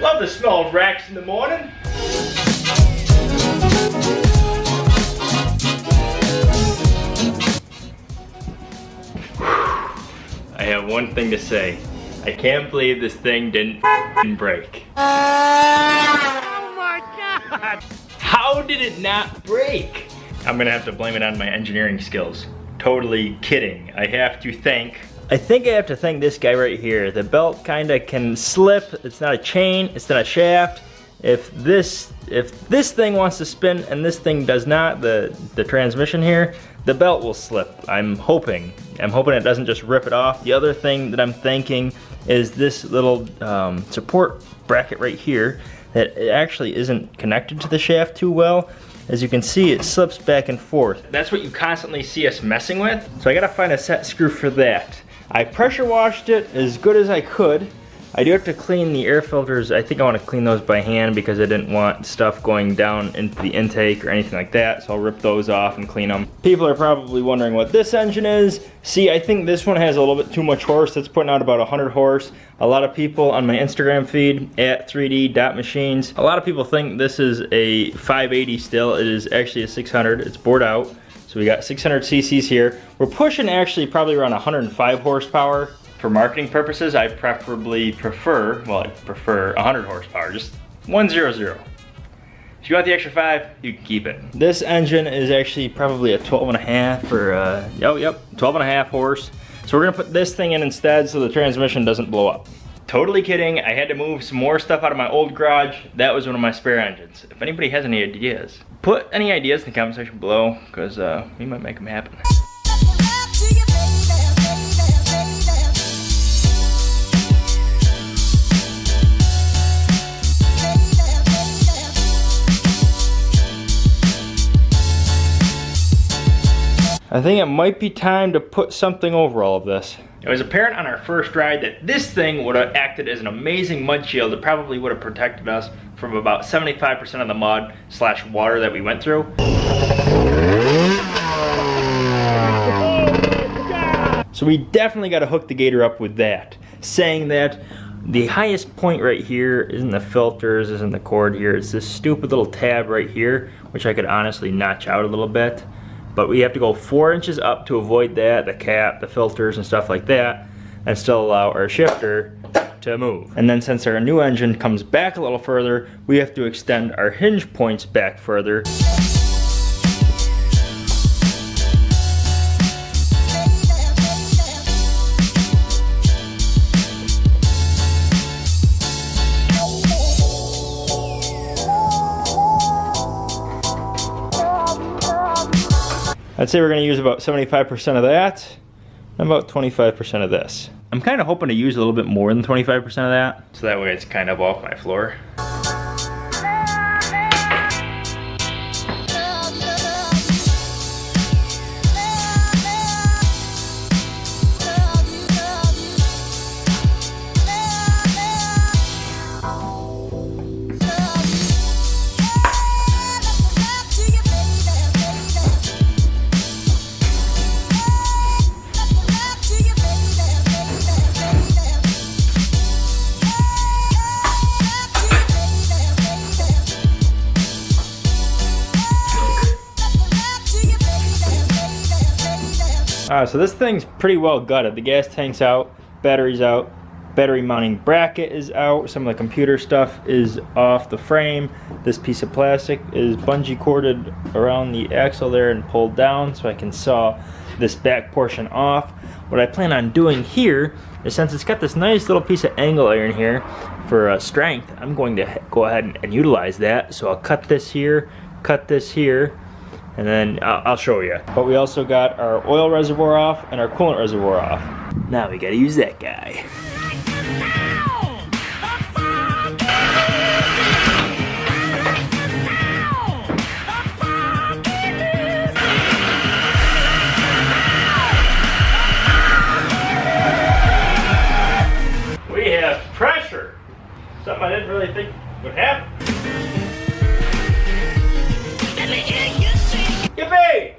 Love the smell of racks in the morning. I have one thing to say. I can't believe this thing didn't break. Oh my god! How did it not break? I'm gonna have to blame it on my engineering skills. Totally kidding. I have to thank I think I have to thank this guy right here. The belt kinda can slip. It's not a chain, it's not a shaft. If this if this thing wants to spin and this thing does not, the, the transmission here, the belt will slip. I'm hoping. I'm hoping it doesn't just rip it off. The other thing that I'm thinking is this little um, support bracket right here that it actually isn't connected to the shaft too well. As you can see, it slips back and forth. That's what you constantly see us messing with. So I gotta find a set screw for that. I pressure washed it as good as I could. I do have to clean the air filters. I think I want to clean those by hand because I didn't want stuff going down into the intake or anything like that. So I'll rip those off and clean them. People are probably wondering what this engine is. See, I think this one has a little bit too much horse. It's putting out about 100 horse. A lot of people on my Instagram feed at 3d.machines, a lot of people think this is a 580 still. It is actually a 600. It's bored out. So we got 600 cc's here. We're pushing actually probably around 105 horsepower for marketing purposes, I preferably prefer, well, I prefer 100 horsepower, just 100. If you want the extra five, you can keep it. This engine is actually probably a 12 and a half or, uh, oh, yep, 12 and a half horse. So we're gonna put this thing in instead so the transmission doesn't blow up. Totally kidding, I had to move some more stuff out of my old garage. That was one of my spare engines. If anybody has any ideas, put any ideas in the comment section below because uh, we might make them happen. I think it might be time to put something over all of this. It was apparent on our first ride that this thing would have acted as an amazing mud shield. It probably would have protected us from about 75% of the mud slash water that we went through. So we definitely got to hook the Gator up with that. Saying that the highest point right here isn't the filters, isn't the cord here. It's this stupid little tab right here, which I could honestly notch out a little bit but we have to go four inches up to avoid that, the cap, the filters and stuff like that, and still allow our shifter to move. And then since our new engine comes back a little further, we have to extend our hinge points back further. I'd say we're gonna use about 75% of that and about 25% of this. I'm kind of hoping to use a little bit more than 25% of that, so that way it's kind of off my floor. So this thing's pretty well gutted. The gas tank's out, battery's out, battery mounting bracket is out, some of the computer stuff is off the frame. This piece of plastic is bungee corded around the axle there and pulled down so I can saw this back portion off. What I plan on doing here is since it's got this nice little piece of angle iron here for uh, strength, I'm going to go ahead and, and utilize that. So I'll cut this here, cut this here, and then I'll, I'll show you. But we also got our oil reservoir off and our coolant reservoir off. Now we gotta use that guy. We have pressure. Something I didn't really think would happen. Yippee!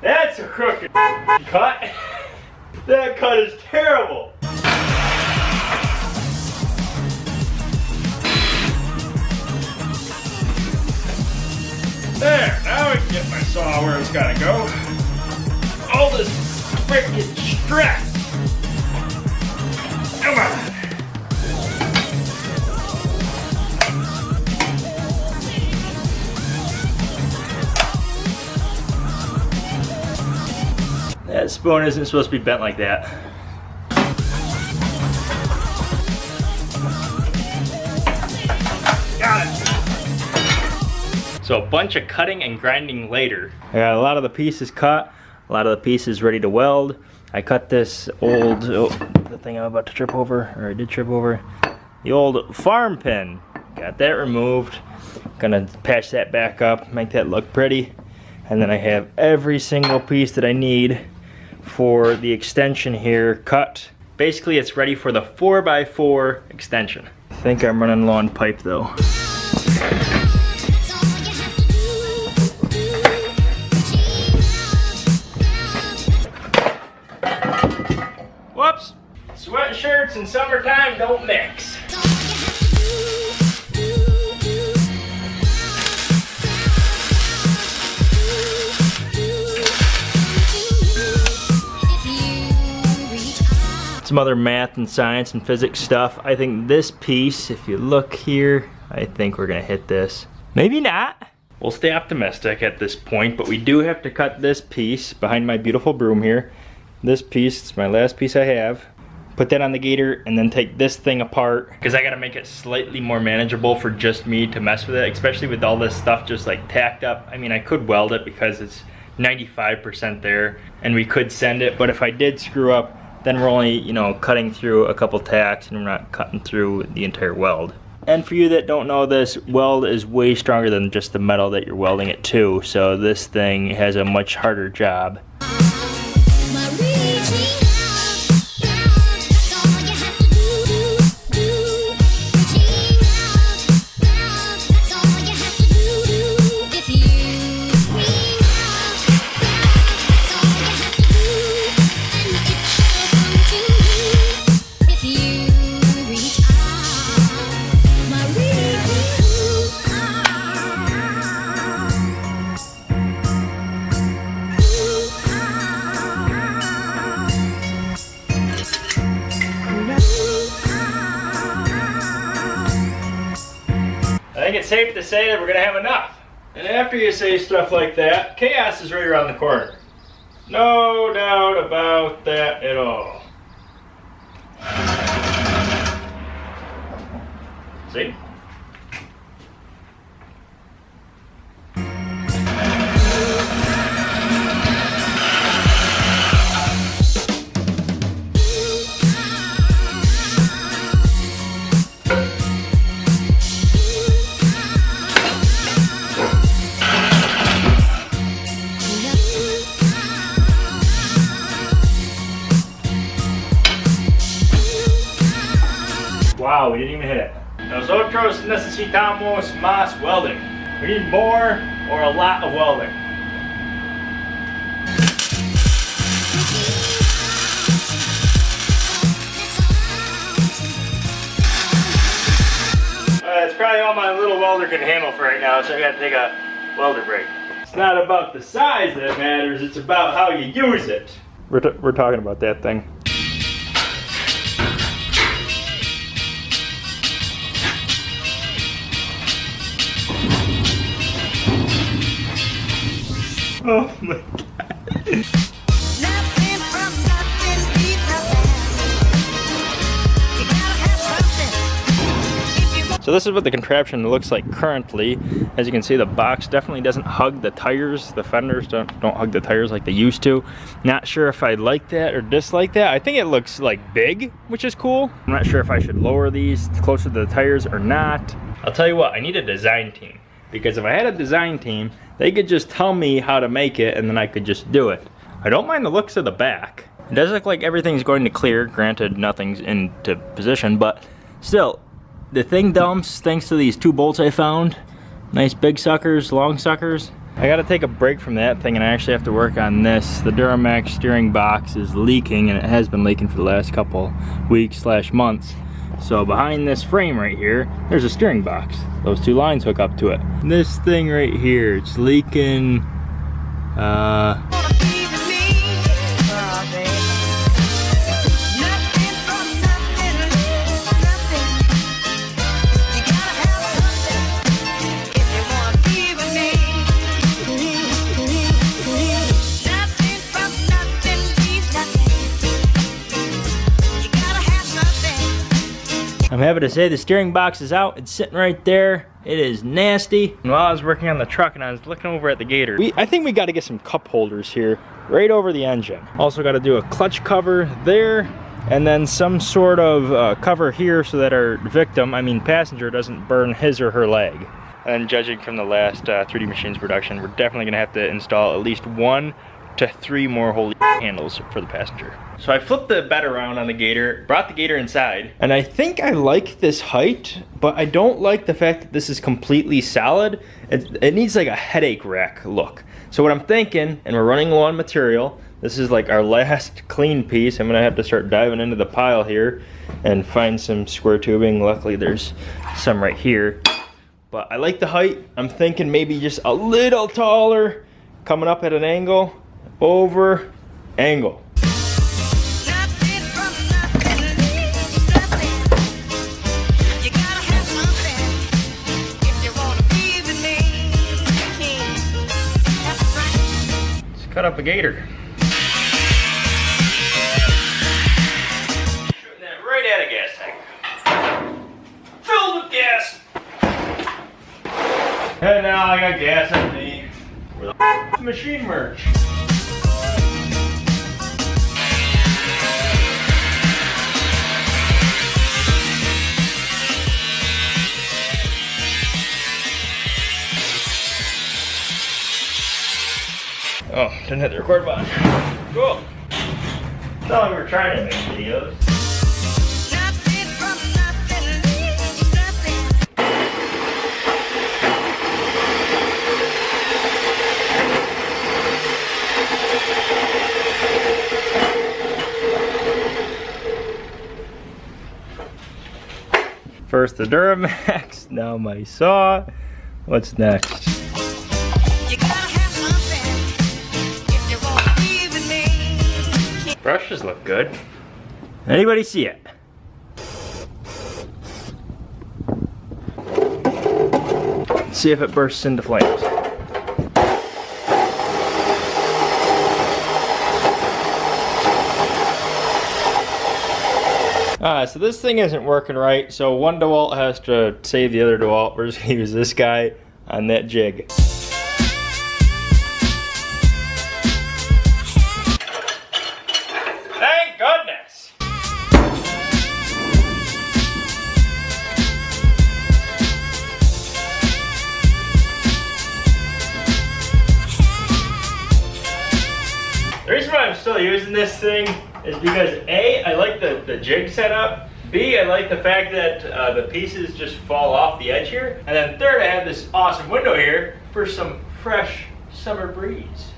That's a crooked cut. That cut is terrible. There, now I can get my saw where it's gotta go. All this freaking stress. Spoon isn't supposed to be bent like that. Got it. So a bunch of cutting and grinding later. I got a lot of the pieces cut, a lot of the pieces ready to weld. I cut this old, oh, the thing I'm about to trip over, or I did trip over, the old farm pin. Got that removed. Gonna patch that back up, make that look pretty. And then I have every single piece that I need for the extension here cut. Basically it's ready for the 4x4 extension. I think I'm running low on pipe though. Some other math and science and physics stuff. I think this piece, if you look here, I think we're gonna hit this. Maybe not. We'll stay optimistic at this point, but we do have to cut this piece behind my beautiful broom here. This piece, it's my last piece I have. Put that on the gator and then take this thing apart because I gotta make it slightly more manageable for just me to mess with it, especially with all this stuff just like tacked up. I mean, I could weld it because it's 95% there and we could send it, but if I did screw up, then we're only, you know, cutting through a couple tacks and we're not cutting through the entire weld. And for you that don't know this, weld is way stronger than just the metal that you're welding it to, so this thing has a much harder job. Say that we're gonna have enough. And after you say stuff like that, chaos is right around the corner. No doubt about that at all. See? Wow, we didn't even hit it. Nosotros necesitamos más welding. We need more or a lot of welding. Uh, it's probably all my little welder can handle for right now, so I gotta take a welder break. It's not about the size that matters, it's about how you use it. We're, we're talking about that thing. Oh my god. So this is what the contraption looks like currently. As you can see, the box definitely doesn't hug the tires. The fenders don't, don't hug the tires like they used to. Not sure if I like that or dislike that. I think it looks like big, which is cool. I'm not sure if I should lower these closer to the tires or not. I'll tell you what, I need a design team. Because if I had a design team, they could just tell me how to make it and then I could just do it. I don't mind the looks of the back. It does look like everything's going to clear, granted nothing's into position, but still, the thing dumps thanks to these two bolts I found. Nice big suckers, long suckers. I gotta take a break from that thing and I actually have to work on this. The Duramax steering box is leaking and it has been leaking for the last couple weeks slash months. So behind this frame right here, there's a steering box. Those two lines hook up to it. This thing right here, it's leaking, uh, I'm happy to say the steering box is out. It's sitting right there. It is nasty. And while I was working on the truck and I was looking over at the Gator, we, I think we got to get some cup holders here right over the engine. Also got to do a clutch cover there and then some sort of uh, cover here so that our victim, I mean passenger, doesn't burn his or her leg. And judging from the last uh, 3D Machines production, we're definitely gonna have to install at least one to three more holy handles for the passenger. So I flipped the bed around on the Gator, brought the Gator inside, and I think I like this height, but I don't like the fact that this is completely solid. It, it needs like a headache rack look. So what I'm thinking, and we're running low on material, this is like our last clean piece. I'm gonna have to start diving into the pile here and find some square tubing. Luckily there's some right here. But I like the height. I'm thinking maybe just a little taller, coming up at an angle over angle. Cut up a gator. Shooting that right at a gas tank. Filled with gas. And now I got gas in me. Where the machine merch? Oh, didn't hit the record button. Cool. Like we were trying to make videos. First the Duramax, now my saw. What's next? Brushes look good. Anybody see it? see if it bursts into flames. Alright, so this thing isn't working right, so one DeWalt has to save the other DeWalt. We're just gonna use this guy on that jig. Because A, I like the, the jig setup. B, I like the fact that uh, the pieces just fall off the edge here. And then third, I have this awesome window here for some fresh summer breeze.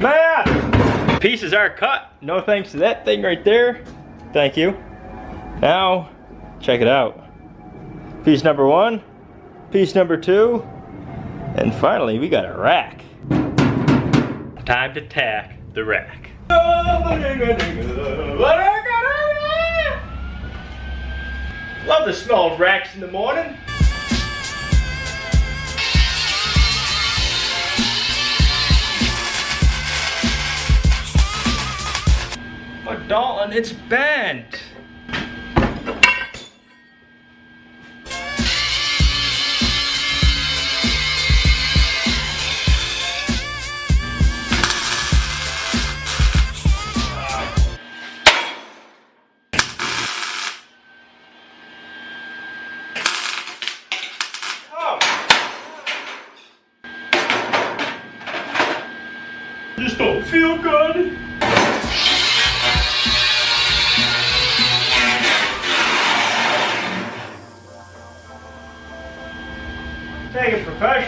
Man! Pieces are cut. No thanks to that thing right there. Thank you. Now, check it out. Piece number one, piece number two, and finally we got a rack. Time to tack the rack. Love the smell of racks in the morning. But Dalton, it's bent.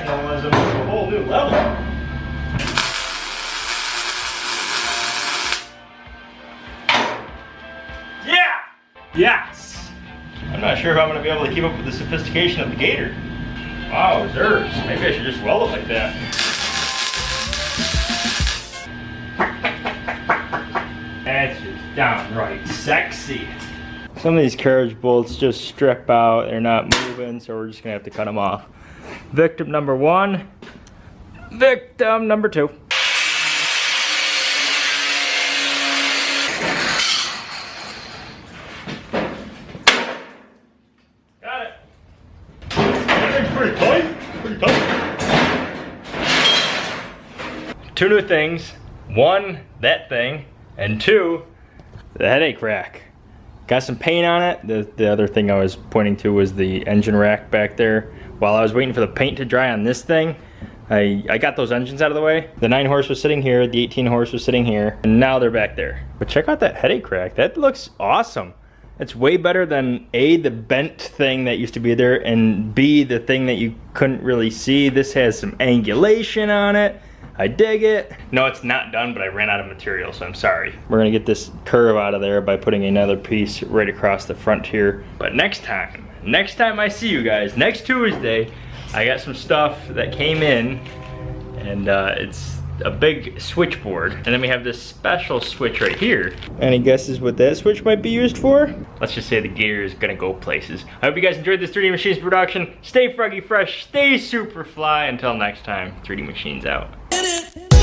To a whole new level. Yeah! Yes! I'm not sure if I'm gonna be able to keep up with the sophistication of the gator. Wow, Zers. Maybe I should just weld it like that. That's just downright sexy. Some of these carriage bolts just strip out. They're not moving, so we're just gonna have to cut them off. Victim number one. Victim number two. Got it. That thing's pretty tight. Pretty tight. Two new things. One, that thing. And two, the headache rack. Got some paint on it. The, the other thing I was pointing to was the engine rack back there. While I was waiting for the paint to dry on this thing, I, I got those engines out of the way. The 9 horse was sitting here, the 18 horse was sitting here, and now they're back there. But check out that headache rack. That looks awesome. It's way better than A, the bent thing that used to be there, and B, the thing that you couldn't really see. This has some angulation on it. I dig it. No, it's not done, but I ran out of material, so I'm sorry. We're gonna get this curve out of there by putting another piece right across the front here. But next time, next time I see you guys, next Tuesday, I got some stuff that came in, and uh, it's a big switchboard. And then we have this special switch right here. Any guesses what that switch might be used for? Let's just say the gear is gonna go places. I hope you guys enjoyed this 3D Machines production. Stay froggy fresh, stay super fly. Until next time, 3D Machines out get it.